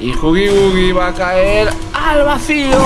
Y Huggy Wuggy va a caer al vacío.